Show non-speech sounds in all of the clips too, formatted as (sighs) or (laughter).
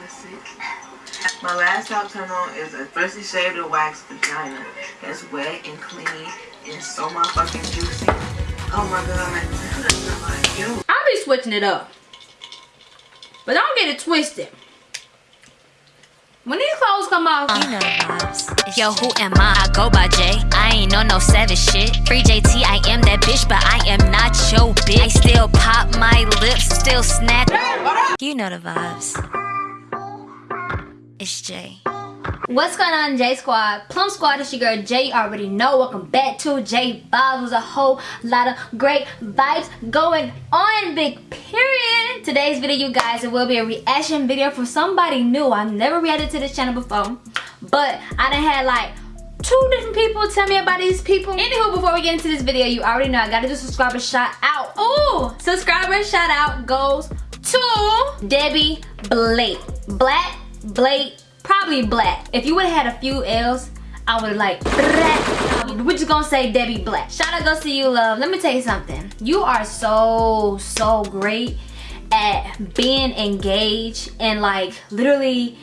Let's see. My last top turn on is a freshly shaved or waxed vagina that's wet and clean and so motherfucking juicy. Oh my god. I'll be switching it up. But don't get it twisted. When these clothes come off, you know the vibes. Yo, who am I? I go by J. I ain't on no savage shit. Free JT, I am that bitch, but I am not your bitch. I still pop my lips, still snack. You know the vibes. It's Jay. What's going on J Squad? Plum Squad is your girl Jay. You already know. Welcome back to J Vibes. Was a whole lot of great vibes going on. Big period. Today's video, you guys, it will be a reaction video for somebody new. I've never reacted to this channel before. But I done had like two different people tell me about these people. Anywho, before we get into this video, you already know I gotta do subscriber shout out. Ooh, subscriber shout out goes to Debbie Blake. Black Blake probably black. If you would have had a few L's, I would like, um, we're just gonna say Debbie Black. Shout out goes to you, love. Let me tell you something. You are so, so great at being engaged and like literally,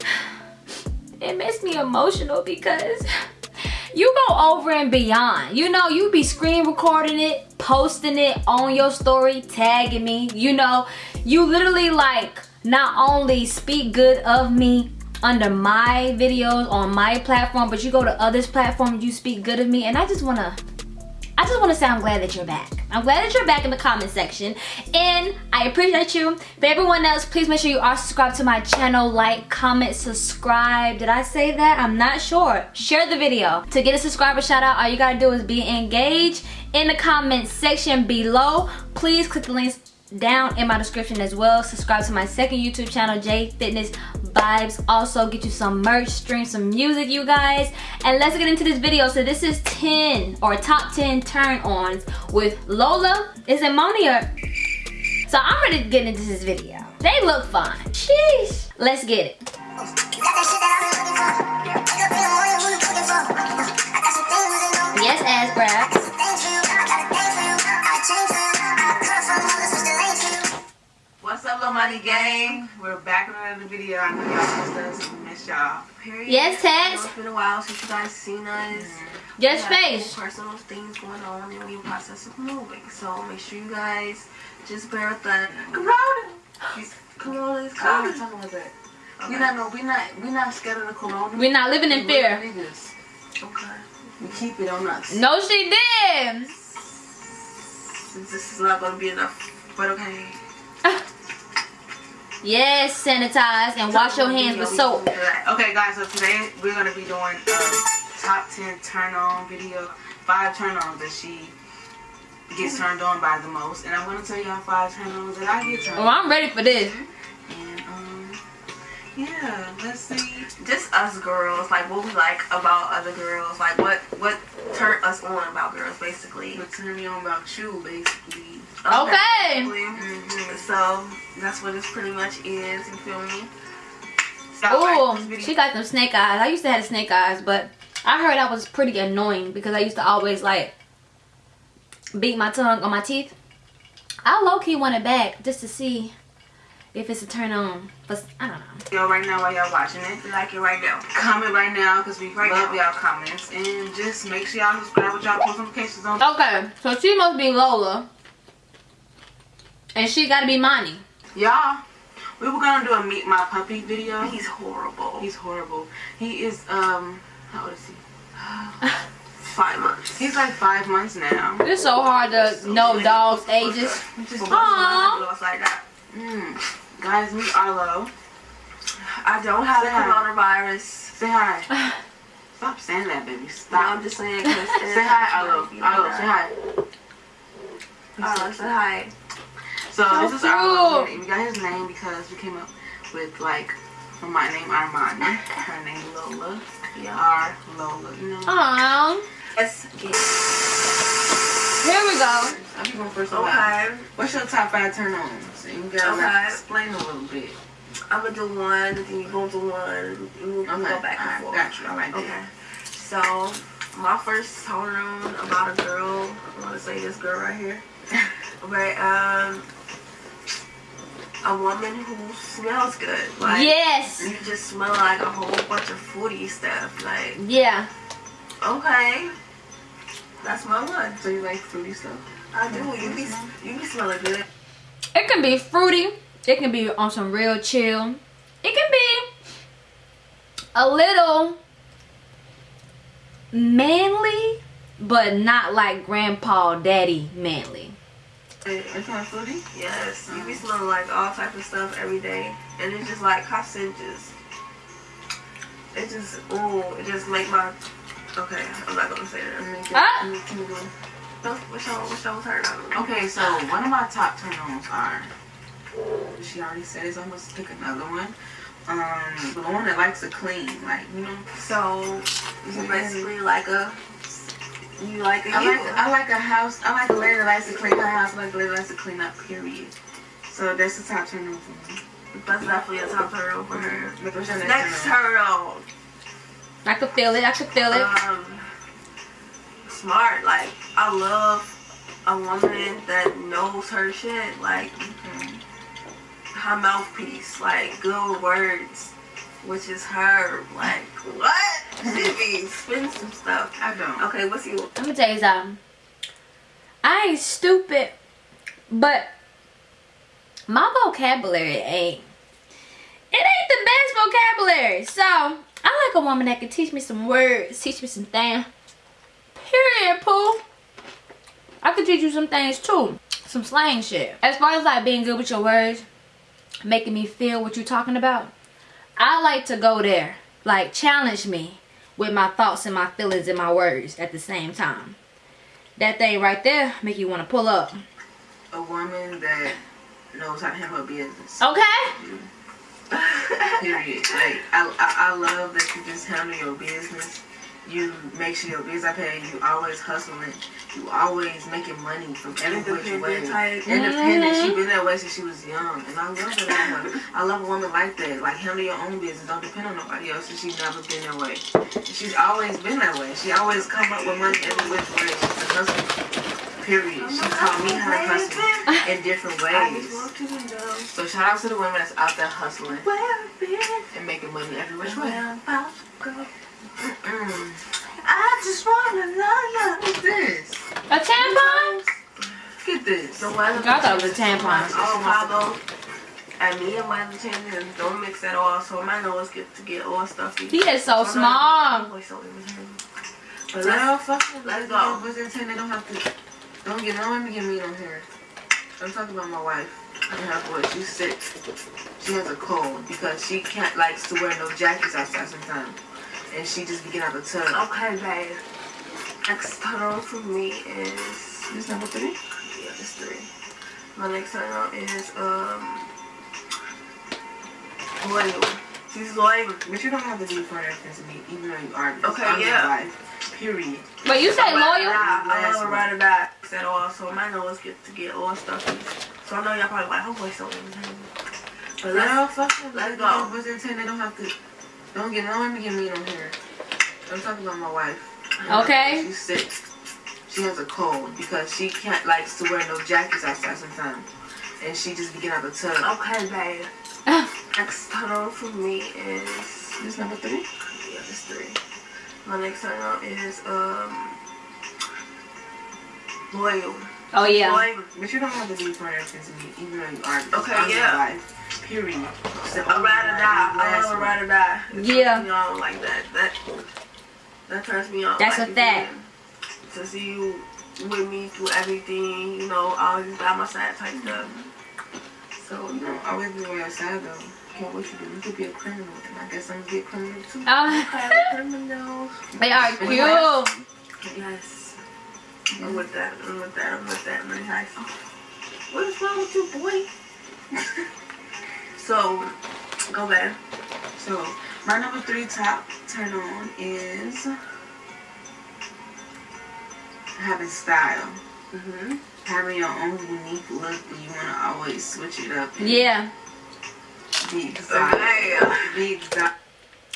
(sighs) it makes me emotional because (laughs) you go over and beyond. You know, you be screen recording it, posting it on your story, tagging me. You know, you literally like not only speak good of me under my videos on my platform, but you go to others' platforms, you speak good of me, and I just wanna I just want to say I'm glad that you're back. I'm glad that you're back in the comment section. And I appreciate you. For everyone else, please make sure you are subscribed to my channel. Like, comment, subscribe. Did I say that? I'm not sure. Share the video. To get a subscriber shout out, all you gotta do is be engaged in the comment section below. Please click the links down in my description as well. Subscribe to my second YouTube channel, J Fitness Vibes. Also, get you some merch, stream some music, you guys. And let's get into this video. So this is 10 or top 10 turn-ons with Lola. Is it Moni or... So I'm ready to get into this video. They look fine. Sheesh. Let's get it. Yes, ass grab. Money Gang. We're back with another video. I know y'all missed us. We miss y'all. Period. Yes, Tex. It's been a while since you guys seen us. Just face. Personal things going on and we in process of moving. So make sure you guys just bear with us. Corona. Corona is coming. Talking about that. Okay. We not no, we not we not scared of the corona. We're not living in fear. Okay. We keep it on us. No, she did. Since this is not gonna be enough, but okay. (laughs) Yes, sanitize and wash your hands with soap. Okay, guys, so today we're going to be doing a top 10 turn-on video. Five turn-ons that she gets turned on by the most. And I'm going to tell y'all five turn-ons that I get turned on. Oh, I'm ready for this. And, um, yeah, let's see. Just us girls, like what we like about other girls. Like what, what turn us on about girls, basically. What turn me on about you, basically. Okay. Mm -hmm. So that's what this pretty much is. You feel me? Oh, she got them snake eyes. I used to have snake eyes, but I heard that was pretty annoying because I used to always like beat my tongue on my teeth. I low key want it back just to see if it's a turn on. But I don't know. Yo, right now while y'all watching it, like it right now. Comment right now because we right love y'all comments and just make sure y'all subscribe with y'all post notifications on. Okay, so she must be Lola. And she gotta be Moni. Y'all, we were gonna do a meet my puppy video. He's horrible. He's horrible. He is um how old is he? (laughs) five months. He's like five months now. It's so hard to so know dogs' ages. Aww. Like that. Mm. Guys, meet Arlo. I don't have Say the coronavirus. Say hi. (laughs) Stop saying that, baby. Stop. No, I'm just saying. say hi, Arlo. Arlo, say hi. Arlo, say hi. So, so this is our We got his name because we came up with like my name Armani, her name Lola, yeah. our Lola. You know. Aww. Yes. Here we go. I'm going first. Okay. What's your top five turn ons? So you gotta okay. explain a little bit. I'm gonna do one, then you go to one, and we'll okay. go back and forth. Got you. I like okay. That. So my first turn on about a girl. I want to say this girl right here. (laughs) but um, a woman who smells good. Like, yes. You just smell like a whole bunch of foodie stuff. Like, yeah. Okay. That's my one. So you like fruity stuff? I do. You be you be smelling good. It can be fruity. It can be on some real chill. It can be a little manly, but not like grandpa daddy manly. It's not fruity? Yes. You be smelling like all type of stuff every day. And it's just like carcinogens. It just, ooh, it just make my, okay, I'm not gonna say that. Ah. What's your, what's your turn on? Okay, so one of my top turn-ons are, she already said it's I'm pick another one. Um, the one that likes to clean, like, you know. So, it's basically like a you like a I like I like a house. I like a lady that likes to clean her house. I like a lady that likes to clean up. Period. So that's the top turn on for me. That's definitely a top turn on for her. But what's your next, next turn on? I could feel it. I could feel it. Um, smart. Like I love a woman that knows her shit. Like Okay. her mouthpiece. Like good words. Which is her. Like what? She be spin some stuff. I don't. Okay, what's you? Let me tell you something. I ain't stupid, but my vocabulary ain't. It ain't the best vocabulary. So I like a woman that can teach me some words, teach me some things. Period, Pooh. I could teach you some things too. Some slang shit. As far as like being good with your words, making me feel what you're talking about, I like to go there. Like challenge me with my thoughts and my feelings and my words at the same time. That thing right there make you want to pull up. A woman that knows how to handle her business. Okay? Period. Like I, I, I love that you just handle your business. You make sure your bills are paid. You always hustling. You always making money from every which way. Independent type. Independent. She mm-hmm. been that way since she was young, and I love that about her. I love a woman like that. Like handle your own business. Don't depend on nobody else. And she's never been that way. She's always been that way. She always come up with money every which way. She's a hustler. Period. She taught me how to hustle in different ways. want to know So shout out to the women that's out there hustling where I've been. and making money every which way. Where I'm about to go. Mm. I just wanna know What's this? A tampon? Get this. The weather. I thought it was a tampon. Chicago. And me and weather changes don't mix at all, so my nose get to get all stuffy. He is so So small. now- so. But let's, Girl, fuck it. let's go. What's the intent? They don't have to. Don't get no one to get meat on here. I'm talking about my wife and her voice. She's sick. She has a cold because she can't likes to wear no jackets outside sometimes, and she just be getting out the tub. Okay, babe. Next turn on for me is This number three. yeah, it's three. My next turn on is um loyal. She's loyal. But you don't have to be for reference to me, even though you are. Okay, I'm your yeah. wife. Period. But you say Ride or loyal? die. I Last love a one. ride or die at all, so my nose get to get all stuffy. So I know y'all probably like, her voice so irritating. But let's Girl, fuck it. let's go. What's the intent? They don't have to. Don't get no one to get meat on here. I'm talking about my wife. Okay. She's sick. She has a cold because she can't likes to wear no jackets outside sometimes, and she just be getting out the tub. Okay, babe. (laughs) Next turn on for me is This number three. yeah, it's three. My next turn on is um loyal. Oh yeah. Loyal. But you don't have to be for reference to me, even though you are. Okay, I'm yeah. Your wife. Period. So, A ride or die. I love a ride or die. It turns Yeah. me on like that. That that turns me on. That's like, a fact. To see you with me through everything, you know, always by my side type stuff. So You don't always be on your side though. Care what you do. You could be a criminal, and I guess I'm gonna be a criminal too. Uh, criminals. they are cute. Yes. I'm with that. I'm with that. I'm with that. Really nice. What is wrong with you, boy? (laughs) so, go back. So my number three top turn on is having style. Mhm. Having your own unique look, but you wanna always switch it up. and Yeah. Be exotic. Okay. Be.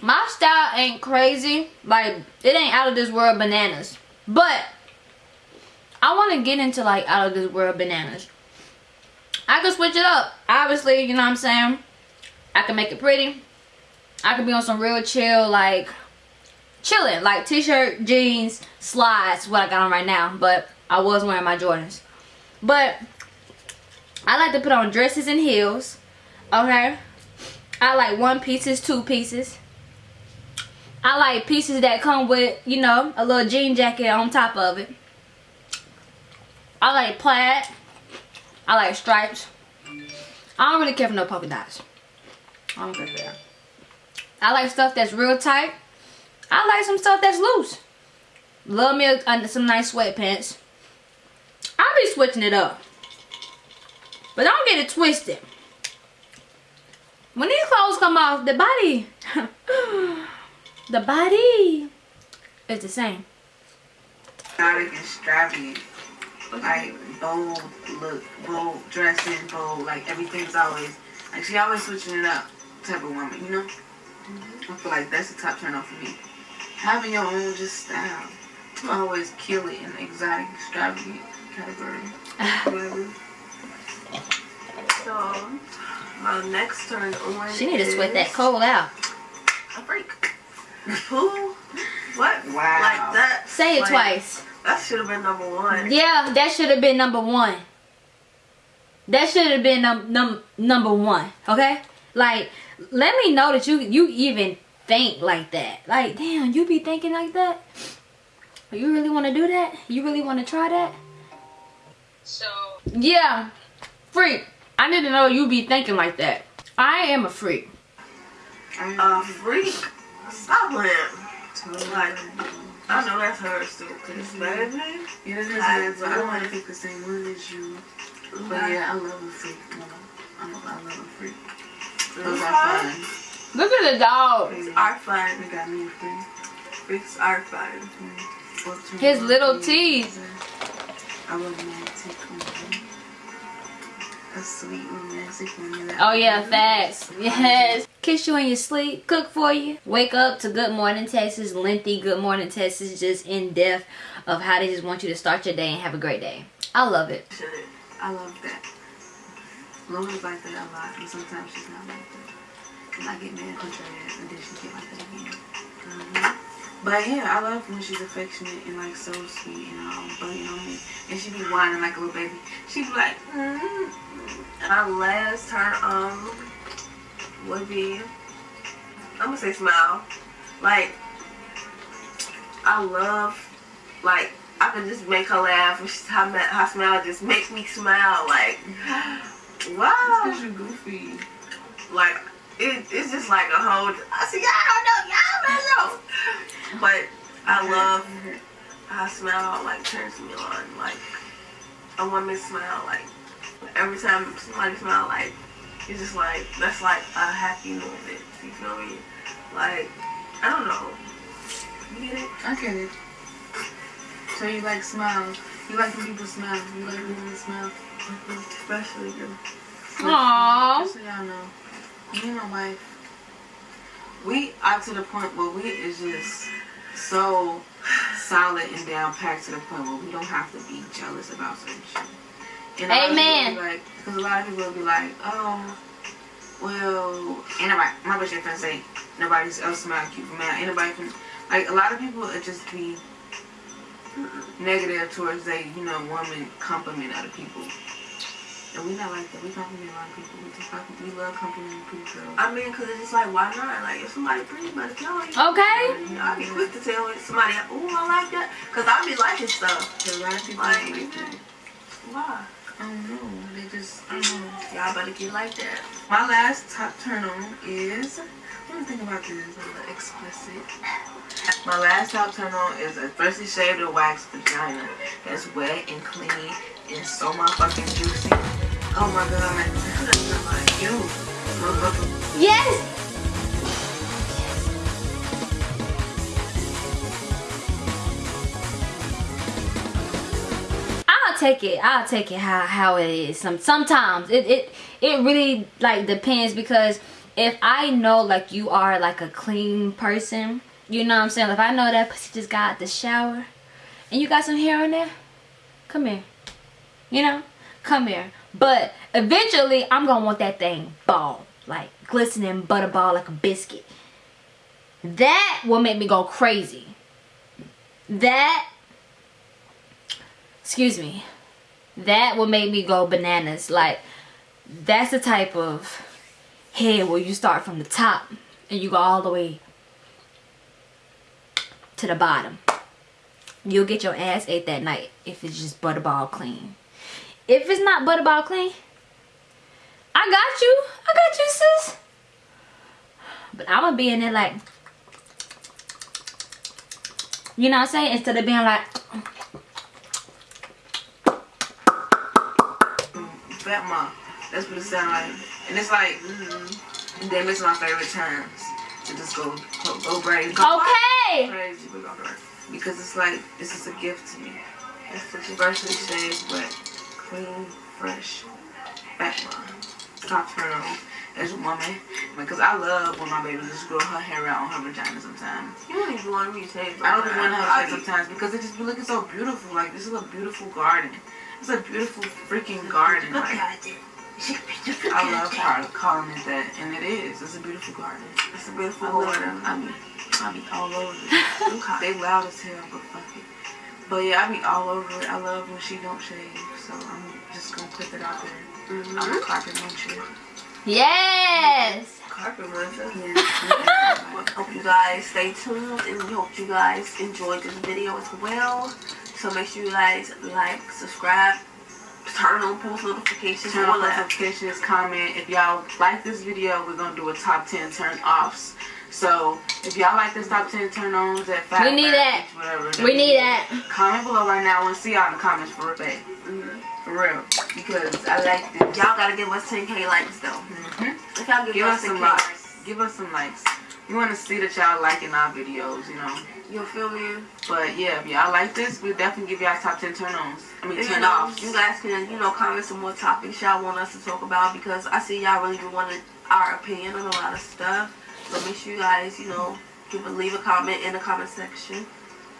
My style ain't crazy. Like, it ain't out of this world bananas. But, I want to get into, like, out of this world bananas. I can switch it up. Obviously, you know what I'm saying? I can make it pretty. I can be on some real chill, like, chilling. Like, t-shirt, jeans, slides, what I got on right now. But I was wearing my Jordans. But, I like to put on dresses and heels. Okay? I like one pieces, two pieces. I like pieces that come with, you know, a little jean jacket on top of it. I like plaid. I like stripes. I don't really care for no polka dots. I don't care for that. I like stuff that's real tight. I like some stuff that's loose. Love me under some nice sweatpants. I'll be switching it up. But don't get it twisted. When these clothes come off, the body, (laughs) the body is the same. Exotic extravagant. Like bold look, bold dressing, bold, like everything's always, like she always switching it up type of woman, you know? Mm-hmm. I feel like that's the top turn off for me. Having your own just style. You always kill it in the exotic extravagant category. Mm-hmm. So, my next turn on. She need to sweat that cold out. A freak. Who? What? Wow. Like that? Say it like, twice. That should have been number one. Yeah, that should have been number one. That should have been num num number one. Okay, like let me know that you you even think like that. Like, damn, you be thinking like that. You really want to do that? You really want to try that? So Yeah, freak. I need to know you be thinking like that. I am a freak. A freak. Stop playing. Like, I know that's hers too. Cause baby, Yeah, that is I mad, but I don't want to do. pick the same one as you. But yeah, I love a freak. No, I love, I love a freak. Those are fun. Look at the dog. freaks are They got me a freak. Freaks are fun. Up to His little feet. teeth. I romantic woman. A sweet romantic woman. that- Oh yeah, facts. Yes. Kiss you in your sleep, cook for you, wake up to Good Morning Texas, lengthy Good Morning Texas, just in depth of how they just want you to start your day and have a great day. I love it. I love that. Laura's like that a lot, and sometimes she's not like that. And I get mad country ass, and then she get like that again. But yeah, I love when she's affectionate and like so sweet and um, bugging on me, and she be whining like a little baby. She be like, mm My last turn um would be I'm gonna say smile. Like I love like I can just make her laugh. and she's- Her, ma- her smile just makes me smile. Like (gasps) wow. because you goofy. Like it, it's just like a whole. I see y'all don't know. Y'all don't know. But I love her smile. Like turns me on. Like a woman smile. Like every time somebody smile. Like it's just like that's like a happy moment. You feel me? Like I don't know. You get it? I get it. So you like smiles. You like when people smile. You like when women smile. Mm-hmm. Especially you. Aww. Just so y'all know, me and my wife, we are to the point where we is just so solid and down packed to the point where we don't have to be jealous about certain shit. And a lot of people Amen. be Like, because a lot of people will be like, oh, well, anybody, my ain't finna say nobody else smile cute for me. Ain't nobody finna, like, a lot of people would just be negative towards they, you know, woman compliment other people. And we not like that. We compliment a lot of people. We just compliment, we love complimenting pretty girls. I mean, cause it's just like why not? Like if somebody pretty, better tell you. Okay. You know, I be quick to tell somebody, oh, I like that, cause I be liking stuff. So a lot of people Like, don't like that. Why? I don't know. They just, I don't know. Y'all better get like that. My last top turn on is, let me think about this. A little explicit. My last top turn on is a freshly shaved or waxed vagina that's wet and clean and so motherfucking juicy. Oh my god. I'm like, ew. Motherfucker. Yes. I'll take it. I'll take it how how it is. Some sometimes it it it really like depends because if I know like you are like a clean person, you know what I'm saying. If I know that pussy just got the shower and you got some hair on there, come here. You know, come here. But eventually, I'm gonna want that thing ball, like glistening butterball like a biscuit. That will make me go crazy. That, excuse me, that will make me go bananas. Like, that's the type of head where you start from the top and you go all the way to the bottom. You'll get your ass ate that night if it's just butterball clean. If it's not butterball clean, I got you. I got you, sis. But I'm going to be in there like, you know what I'm saying? Instead of being like, Fat mom. That's what it sounds like. And it's like, mm, and then it's my favorite times to just go go, go crazy. Go okay. Crazy, because it's like this is a gift to me. It's such a freshly shaved, but clean, fresh, mom. Top on as a woman. Because I love when my baby just grow her hair out on her vagina sometimes. You don't even want me to shave. I don't even want her to shave sometimes because it just be looking so beautiful. Like this is a beautiful garden. It's a beautiful freaking garden. Like, I love calling, calling it that, and it is. It's a beautiful garden. It's a beautiful garden. I mean, I be all over it. (laughs) they loud as hell, but fuck it. But yeah, I be all over it. I love when she don't shave, so I'm just gonna put it out there. Mm -hmm. I'm a carpet muncher. Yes. Carpet muncher. Yeah. (laughs) hope you guys stay tuned, and we hope you guys enjoyed this video as well. So make sure you guys like, subscribe, turn on post notifications, turn on notifications, comment. If y'all like this video, we're gonna do a top 10 turn offs. So if y'all like this top 10 turn ons at five, we need that. Whatever, we need that. Comment below right now. Want see y'all in the comments for real. Mm -hmm. For real. Because I like this. Y'all gotta give us 10k likes though. Mm -hmm. If y'all give, give us, us some likes, give us some likes. We want to see that y'all liking our videos, you know. You'll feel me? But yeah, if y'all like this, we'll definitely give y'all top 10 turn-ons. I mean, turn you know, offs. You guys can, you know, comment some more topics y'all want us to talk about because I see y'all really do want our opinion on a lot of stuff. So make sure you guys, you know, give a, leave a comment in the comment section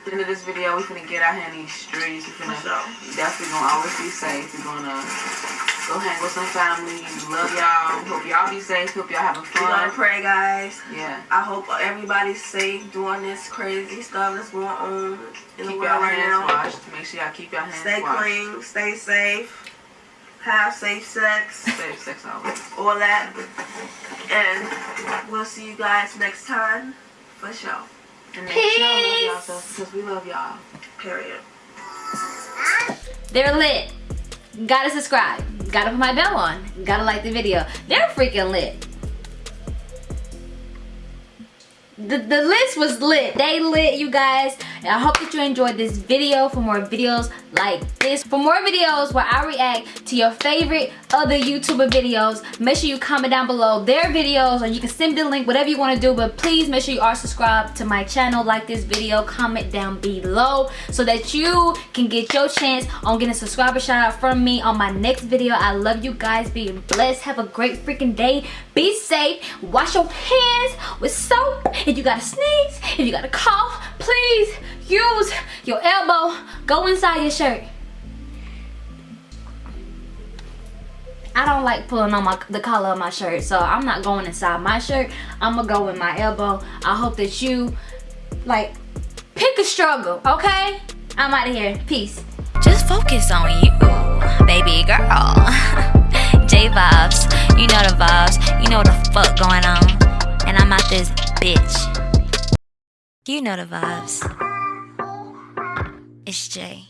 the end of this video, we finna get out here in these streets. We finna definitely gonna always be safe. We're gonna go hang with some family. Love y'all. Hope y'all be safe. Hope y'all having fun. We're gonna pray, guys. Yeah. I hope everybody's safe doing this crazy stuff that's going on in keep the world right now. Washed. Make sure y'all keep y'all hands stay washed. Stay clean. Stay safe. Have safe sex. Safe sex always. All that. And we'll see you guys next time. For sure. And make Peace. sure y'all love y'all because we love y'all. Period. They're lit. Gotta subscribe. Gotta put my bell on. Gotta like the video. They're freaking lit. the, the list was lit they lit you guys and i hope that you enjoyed this video for more videos like this. For more videos where i react to your favorite other youtuber videos make sure you comment down below their videos or you can send the link whatever you want to do. But please make sure you are subscribed to my channel. Like this video comment down below so that you can get your chance on getting a subscriber shout out from me on my next video. I love you guys. Being blessed. Have a great freaking day. Be safe. Wash your hands with soap. If you got to sneeze, if you got to cough, please use your elbow. Go inside your shirt. I don't like pulling on my the collar of my shirt, so I'm not going inside my shirt. I'm gonna go with my elbow. I hope that you like pick a struggle, okay? I'm out of here. Peace. Just focus on you, baby girl. (laughs) J vibes, you know the vibes, you know the fuck going on, and I'm out this bitch. You know the vibes. It's Jay.